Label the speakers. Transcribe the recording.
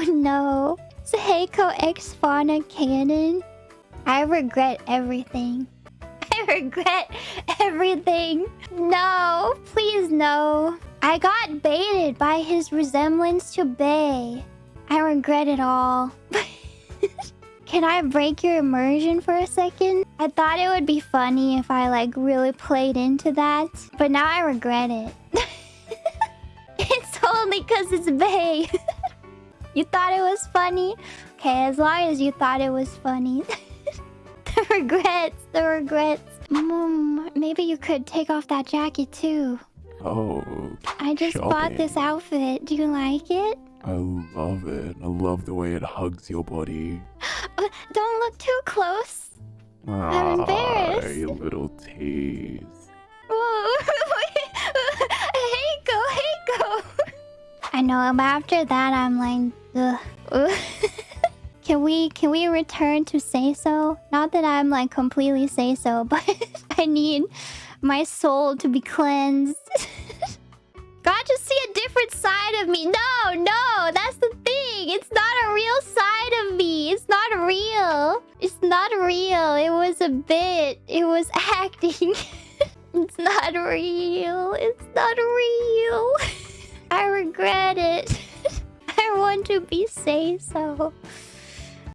Speaker 1: Oh no. Seiko X Fauna canon. I regret everything. I regret everything. No, please no. I got baited by his resemblance to Bae. I regret it all. Can I break your immersion for a second? I thought it would be funny if I like really played into that. But now I regret it. it's only because it's Bae. You thought it was funny? Okay, as long as you thought it was funny. the regrets, the regrets. Mm, maybe you could take off that jacket too.
Speaker 2: Oh,
Speaker 1: I just bought this outfit. Do you like it?
Speaker 2: I love it. I love the way it hugs your body.
Speaker 1: Uh, Don't look too close. I'm embarrassed.
Speaker 2: Ah, you little tease.
Speaker 1: Heiko, Heiko. I know, but after that, I'm like. can we can we return to seiso? Not that I'm like completely seiso, but I need my soul to be cleansed. God just see a different side of me. No, no, that's the thing. It's not a real side of me. It's not real. It's not real. It was a bit. It was acting. it's not real. It's not real. I regret it. To be seiso.